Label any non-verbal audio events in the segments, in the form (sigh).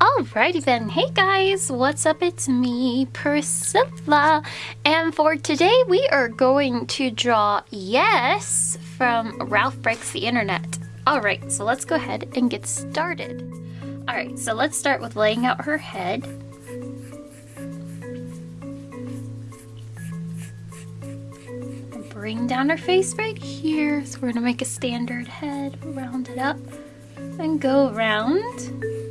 Alrighty then, hey guys, what's up? It's me, Priscilla, and for today we are going to draw Yesss from Ralph Breaks the Internet. Alright, so let's go ahead and get started. Alright, so let's start with laying out her head. Bring down her face right here. So we're gonna make a standard head, round it up, and go around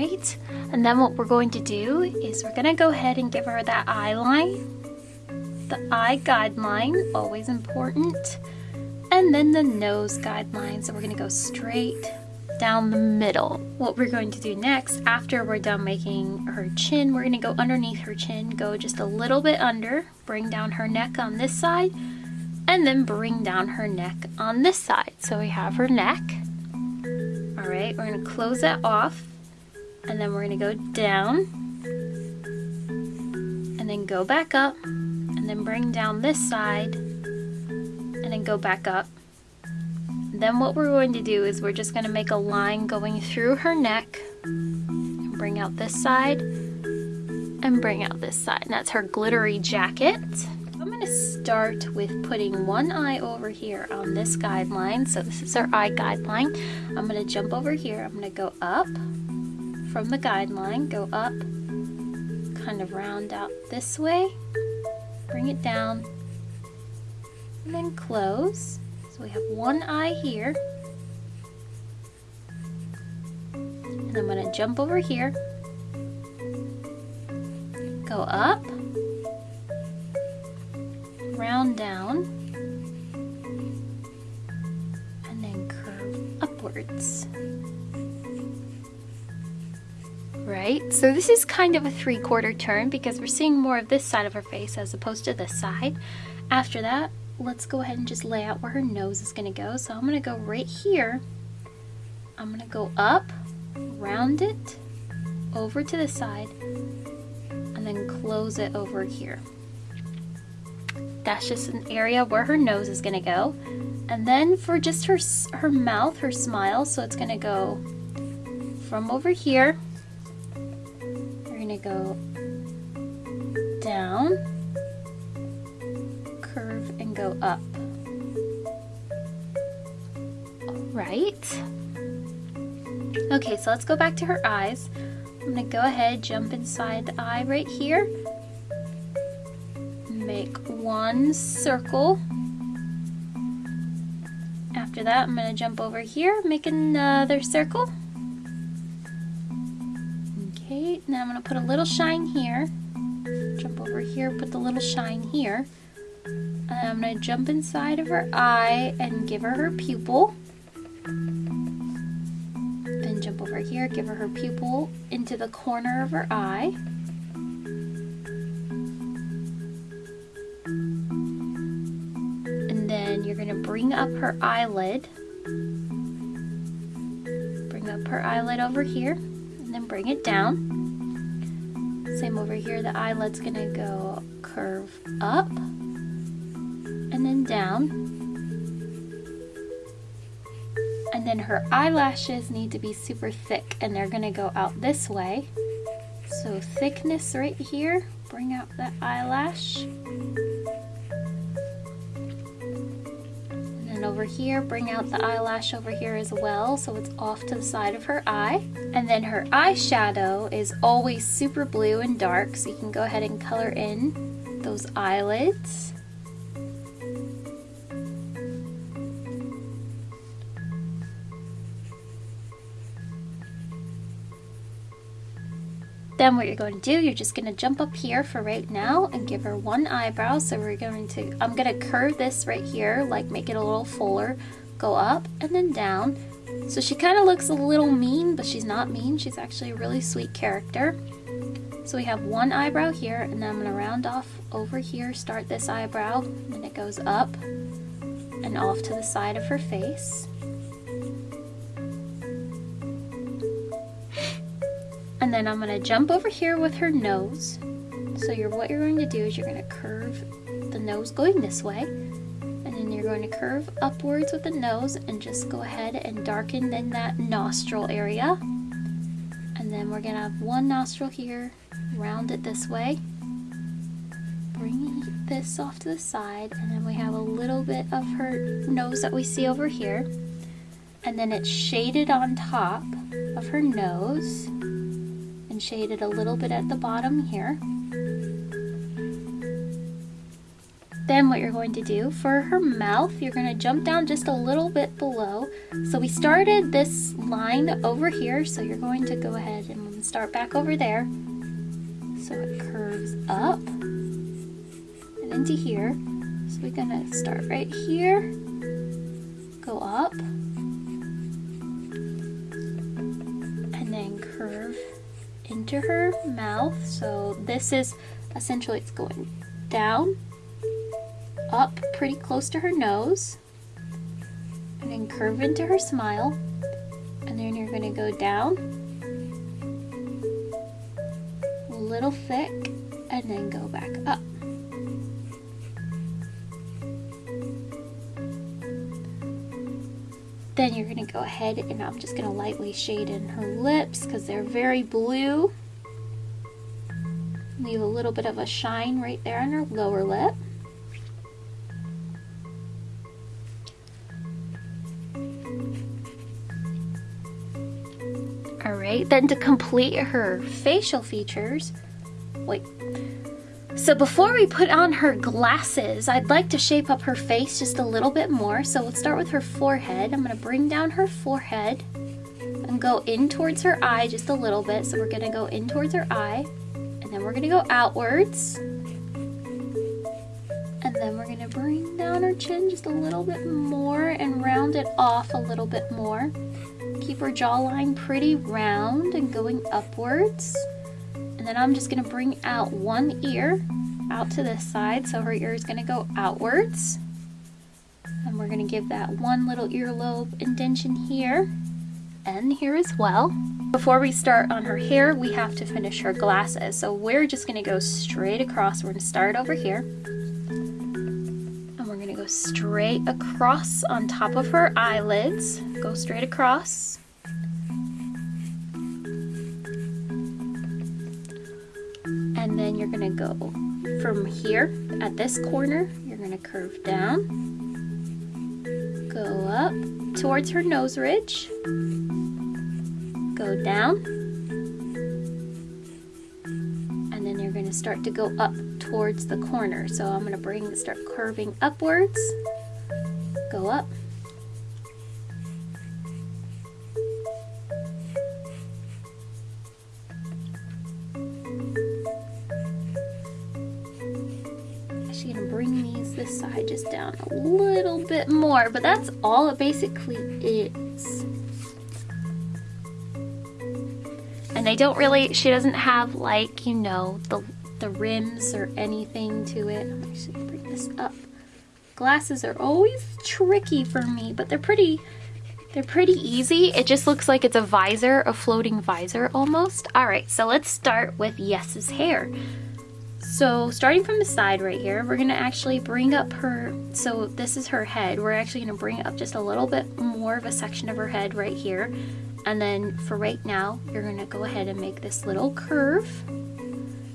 right? And then what we're going to do is we're gonna go ahead and give her that eye line. The eye guideline, always important. And then the nose guideline. So we're gonna go straight down the middle. What we're going to do next, after we're done making her chin, we're gonna go underneath her chin, go just a little bit under, bring down her neck on this side, and then bring down her neck on this side. So we have her neck. All right, we're gonna close that off and then we're going to go down and then go back up and then bring down this side and then go back up. Then what we're going to do is we're just going to make a line going through her neck and bring out this side and bring out this side. And that's her glittery jacket. I'm going to start with putting one eye over here on this guideline. So this is our eye guideline. I'm going to jump over here. I'm going to go up from the guideline, go up, kind of round out this way, bring it down, and then close. So we have one eye here. And I'm going to jump over here, go up, So this is kind of a three-quarter turn because we're seeing more of this side of her face as opposed to this side. After that, let's go ahead and just lay out where her nose is going to go. So I'm going to go right here. I'm going to go up, round it, over to the side, and then close it over here. That's just an area where her nose is going to go. And then for just her, her mouth, her smile, so it's going to go from over here go down, curve, and go up. Right. Okay, so let's go back to her eyes. I'm gonna go ahead, jump inside the eye right here. Make one circle. After that, I'm gonna jump over here, make another circle. To put a little shine here. Jump over here, put the little shine here. And I'm going to jump inside of her eye and give her her pupil. Then jump over here, give her her pupil into the corner of her eye. And then you're going to bring up her eyelid. Bring up her eyelid over here and then bring it down. Same over here, the eyelid's gonna go curve up and then down. And then her eyelashes need to be super thick and they're gonna go out this way. So thickness right here, bring out that eyelash. Over here, bring out the eyelash over here as well so it's off to the side of her eye. And then her eyeshadow is always super blue and dark so you can go ahead and color in those eyelids. Then what you're going to do, you're just going to jump up here for right now and give her one eyebrow. So we're going to, I'm going to curve this right here, like make it a little fuller, go up and then down. So she kind of looks a little mean, but she's not mean. She's actually a really sweet character. So we have one eyebrow here, and then I'm going to round off over here, start this eyebrow, and it goes up and off to the side of her face. And then I'm going to jump over here with her nose. So you're, what you're going to do is you're going to curve the nose going this way. And then you're going to curve upwards with the nose and just go ahead and darken in that nostril area. And then we're going to have one nostril here, round it this way. Bring this off to the side and then we have a little bit of her nose that we see over here. And then it's shaded on top of her nose and shaded a little bit at the bottom here. Then what you're going to do for her mouth, you're going to jump down just a little bit below. So we started this line over here, so you're going to go ahead and start back over there. So it curves up and into here. So we're going to start right here, go up, into her mouth. So this is essentially it's going down up pretty close to her nose and then curve into her smile and then you're going to go down a little thick and then go back up. Then you're going to go ahead and I'm just going to lightly shade in her lips because they're very blue. Leave a little bit of a shine right there on her lower lip. All right, Then to complete her facial features, wait. So before we put on her glasses, I'd like to shape up her face just a little bit more. So we'll start with her forehead. I'm gonna bring down her forehead and go in towards her eye just a little bit. So we're gonna go in towards her eye and then we're gonna go outwards. And then we're gonna bring down her chin just a little bit more and round it off a little bit more. Keep her jawline pretty round and going upwards. And then I'm just gonna bring out one ear out to this side. So her ear is gonna go outwards. And we're gonna give that one little earlobe indention here and here as well. Before we start on her hair, we have to finish her glasses. So we're just gonna go straight across. We're gonna start over here And we're gonna go straight across on top of her eyelids. Go straight across. And then you're gonna go from here at this corner, you're gonna curve down, go up towards her nose ridge, go down, and then you're gonna start to go up towards the corner. So I'm going to bring, start curving upwards, go up, actually going to bring these this side just down a little bit more, but that's all it basically is. They don't really, she doesn't have like, you know, the the rims or anything to it. I'm bring this up. Glasses are always tricky for me, but they're pretty, they're pretty easy. It just looks like it's a visor, a floating visor almost. All right, so let's start with Yesss's hair. So starting from the side right here, we're gonna actually bring up her, so this is her head. We're actually gonna bring up just a little bit more of a section of her head right here. And then for right now, you're gonna go ahead and make this little curve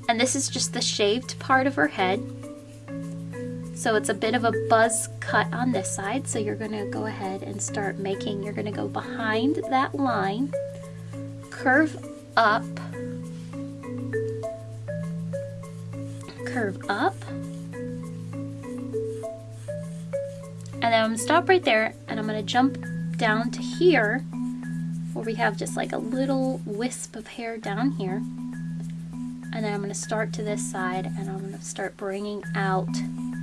and this is just the shaved part of her head. So it's a bit of a buzz cut on this side. So you're gonna go ahead and start making, you're gonna go behind that line, curve up, curve up, and then I'm gonna stop right there and I'm gonna jump down to here we have just like a little wisp of hair down here. And then I'm going to start to this side and I'm going to start bringing out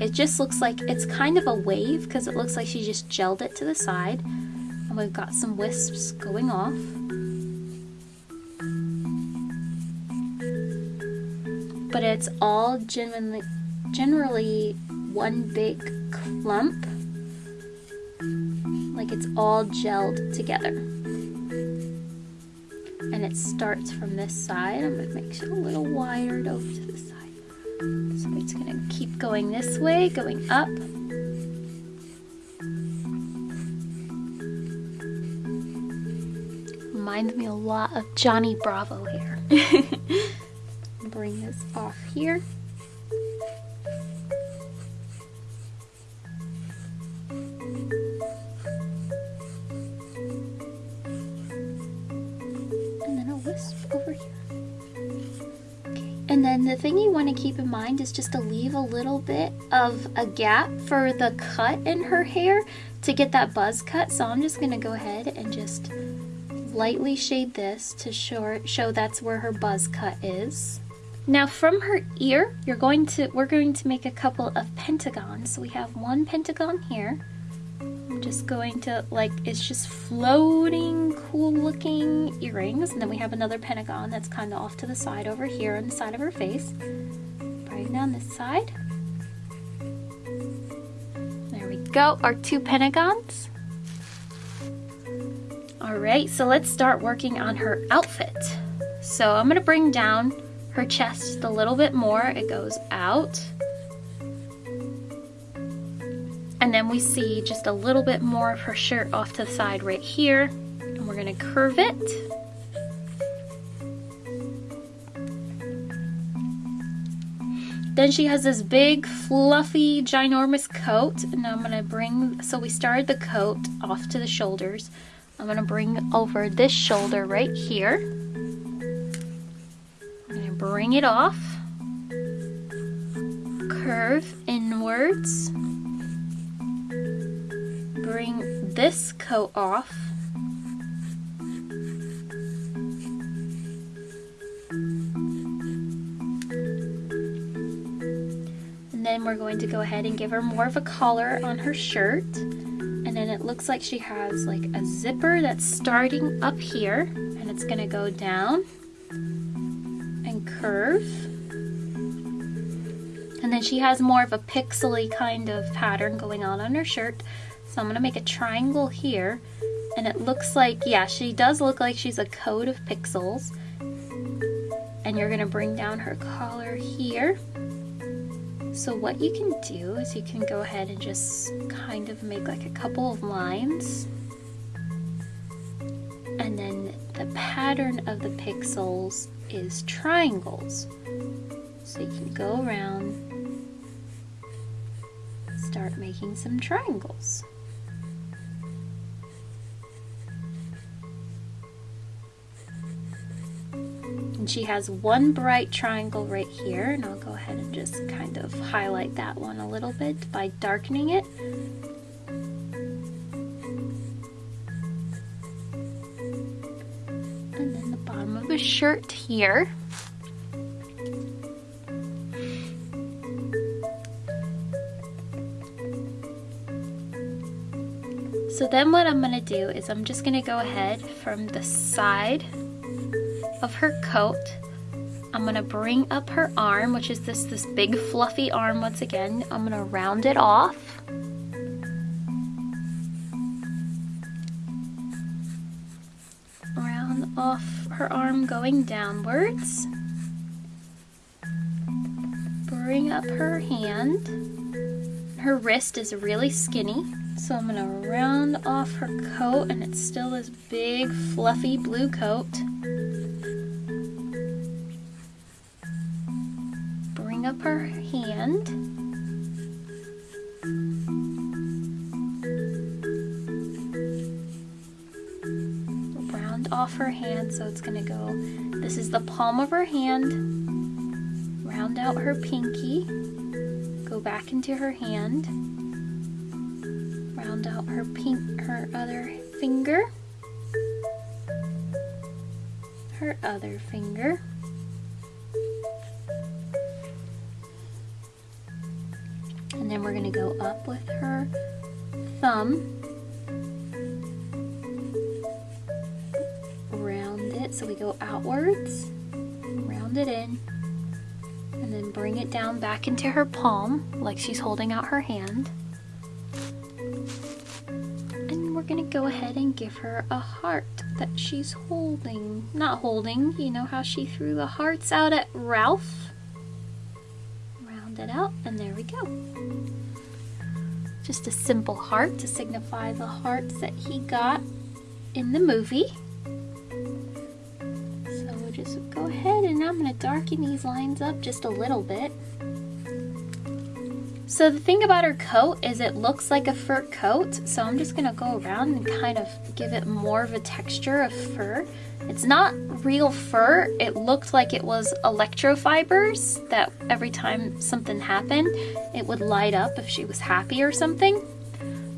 it just looks like it's kind of a wave because it looks like she just gelled it to the side. And we've got some wisps going off. But it's all genuinely generally one big clump. Like it's all gelled together and it starts from this side. I'm gonna make it a little wider over to the side. So it's gonna keep going this way, going up. Reminds me a lot of Johnny Bravo here. (laughs) Bring this off here. Keep in mind is just to leave a little bit of a gap for the cut in her hair to get that buzz cut. So I'm just to go ahead and just lightly shade this to show, show that's where her buzz cut is. Now from her ear, you're going to we're going to make a couple of pentagons. So we have one pentagon here. I'm just going to like it's just floating cool looking earrings and then we have another pentagon that's kind of off to the side over here on the side of her face. Down this side. There we go, our two pentagons. All right, so let's start working on her outfit. So I'm gonna bring down her chest a little bit more. It goes out. And then we see just a little bit more of her shirt off to the side right here. And we're gonna curve it. Then she has this big, fluffy, ginormous coat. And I'm gonna bring, so we started the coat off to the shoulders. I'm gonna bring over this shoulder right here I'm going to bring it off, curve inwards, bring this coat off, then we're going to go ahead and give her more of a collar on her shirt and then it looks like she has like a zipper that's starting up here and it's gonna go down and curve. And then she has more of a pixely kind of pattern going on on her shirt. So I'm to make a triangle here. And it looks like, yeah, she does look like she's a coat of pixels. And you're going to bring down her collar here. So what you can do is you can go ahead and just kind of make like a couple of lines. And then the pattern of the pixels is triangles. So you can go around, start making some triangles. And she has one bright triangle right here, and I'll go ahead and just kind of highlight that one a little bit by darkening it. And then the bottom of a shirt here. So then what I'm going to do is I'm just going to go ahead from the side of her coat. I'm to bring up her arm, which is this, this big fluffy arm once again. I'm to round it off. Round off her arm going downwards. Bring up her hand. Her wrist is really skinny, so I'm gonna round off her coat and it's still this big fluffy blue coat. Up her hand. Round off her hand so it's gonna go this is the palm of her hand. Round out her pinky. Go back into her hand. Round out her pink her other finger. Her other finger go up with her thumb round it, So we go outwards, round it in, and then bring it down back into her palm like she's holding out her hand. And we're gonna go ahead and give her a heart that she's holding. Not holding, you know how she threw the hearts out at Ralph? Round it out, and there we go. Just a simple heart to signify the hearts that he got in the movie. So we'll just go ahead and I'm gonna darken these lines up just a little bit. So the thing about her coat is it looks like a fur coat, so I'm just gonna go around and kind of give it more of a texture of fur. It's not real fur, it looked like it was electrofibers that every time something happened, it would light up if she was happy or something.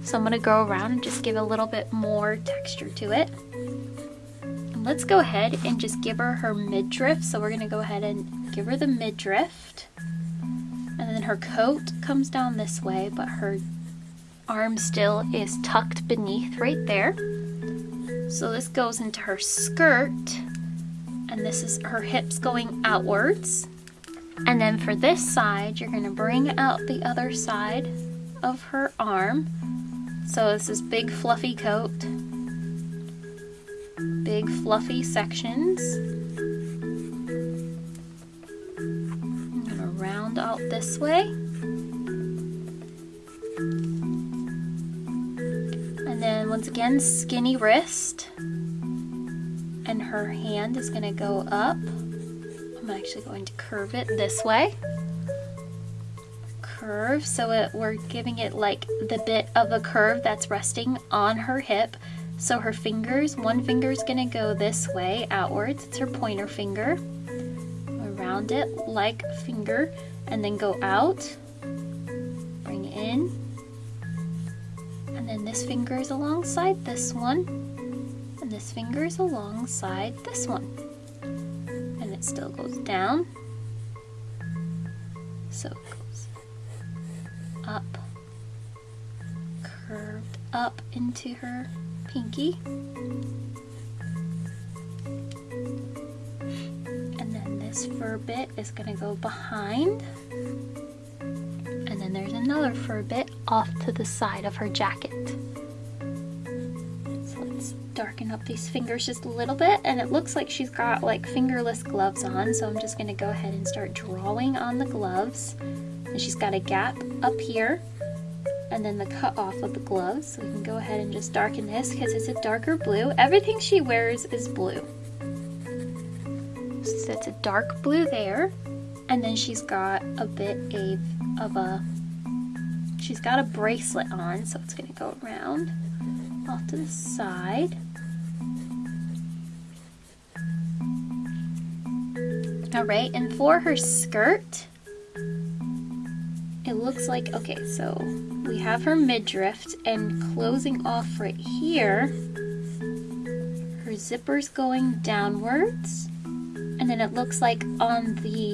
So I'm gonna go around and just give a little bit more texture to it. And let's go ahead and just give her her midriff. So we're gonna go ahead and give her the midriff and then her coat comes down this way, but her arm still is tucked beneath right there. So this goes into her skirt, and this is her hips going outwards. And then for this side, you're gonna bring out the other side of her arm. So it's this is big fluffy coat, big fluffy sections. I'm gonna round out this way. Once again, skinny wrist. And her hand is gonna go up. I'm actually going to curve it this way. Curve, so it, we're giving it like the bit of a curve that's resting on her hip. So her fingers, one finger is gonna go this way outwards. It's her pointer finger. Around it like a finger and then go out, bring it in, this finger is alongside this one, and this finger is alongside this one. And it still goes down, so it goes up, curved up into her pinky. And then this fur bit is going to go behind. There's another fur bit off to the side of her jacket. So let's darken up these fingers just a little bit. And it looks like she's got like fingerless gloves on. So I'm just going to go ahead and start drawing on the gloves. And she's got a gap up here and then the cut off of the gloves. So we can go ahead and just darken this because it's a darker blue. Everything she wears is blue. So it's a dark blue there. And then she's got a bit of, of a, she's got a bracelet on, so it's gonna go around off to the side. All right, and for her skirt, it looks like, okay, so we have her midriff and closing off right here, her zipper's going downwards and then it looks like on the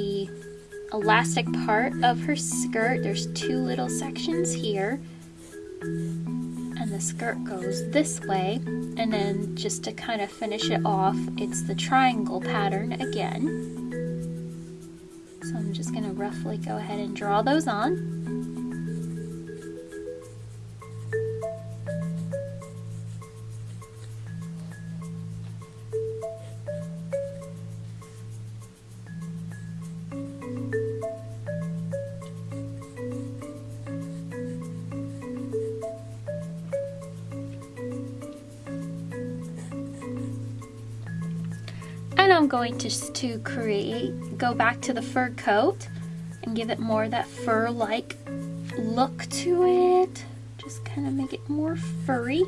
elastic part of her skirt, there's two little sections here. And the skirt goes this way. And then just to kind of finish it off, it's the triangle pattern again. So I'm just gonna roughly go ahead and draw those on. Going to, to create, go back to the fur coat and give it more that fur-like look to it. Just kind of make it more furry.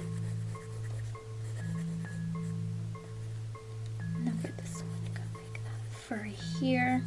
Then for this one, gonna make that furry here.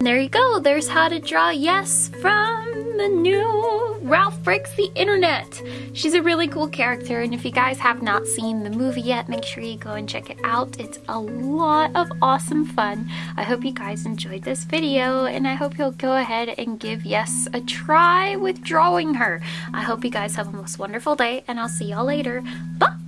There you go. There's how to draw Yesss from the new Ralph Breaks the Internet. She's a really cool character and if you guys have not seen the movie yet, make sure you go and check it out. It's a lot of awesome fun. I hope you guys enjoyed this video and I hope you'll go ahead and give Yesss a try with drawing her. I hope you guys have a most wonderful day and I'll see y'all later. Bye!